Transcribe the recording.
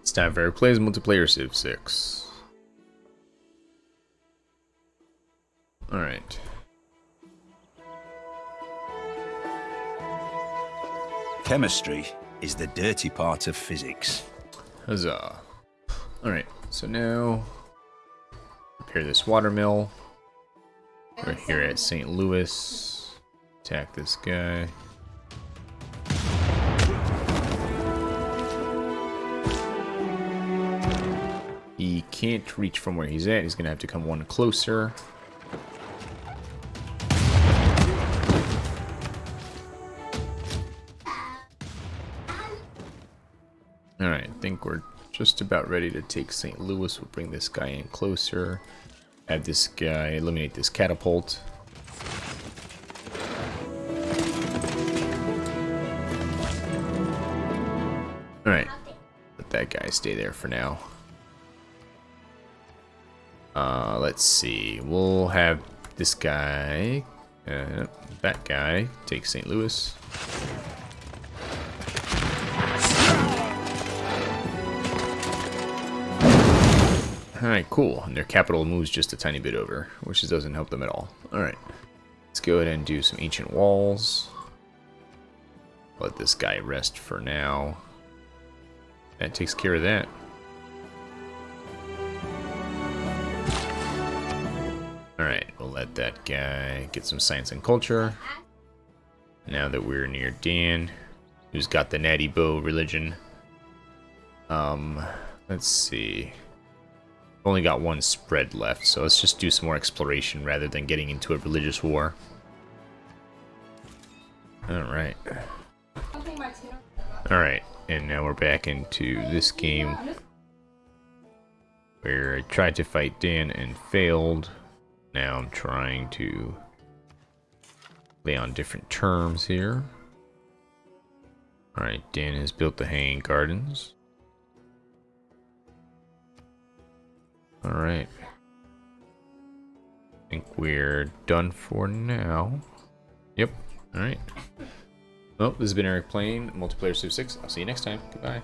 It's time for Plays Multiplayer Civ 6. Alright. Chemistry is the dirty part of physics. Huzzah. Alright, so now repair this watermill. We're here at St. Louis. Attack this guy. Can't reach from where he's at. He's going to have to come one closer. Alright, I think we're just about ready to take St. Louis. We'll bring this guy in closer. Have this guy eliminate this catapult. Alright, let that guy stay there for now. Uh, let's see. We'll have this guy, uh, that guy, take St. Louis. Alright, cool. And their capital moves just a tiny bit over, which doesn't help them at all. Alright. Let's go ahead and do some ancient walls. Let this guy rest for now. That takes care of that. Alright, we'll let that guy get some science and culture. Now that we're near Dan, who's got the natty bow religion. Um, let's see only got one spread left, so let's just do some more exploration rather than getting into a religious war. Alright. Alright, and now we're back into this game where I tried to fight Dan and failed. Now I'm trying to lay on different terms here. Alright, Dan has built the hanging gardens. Alright. I think we're done for now. Yep. Alright. Well, this has been Eric playing Multiplayer Civ 6. I'll see you next time. Goodbye.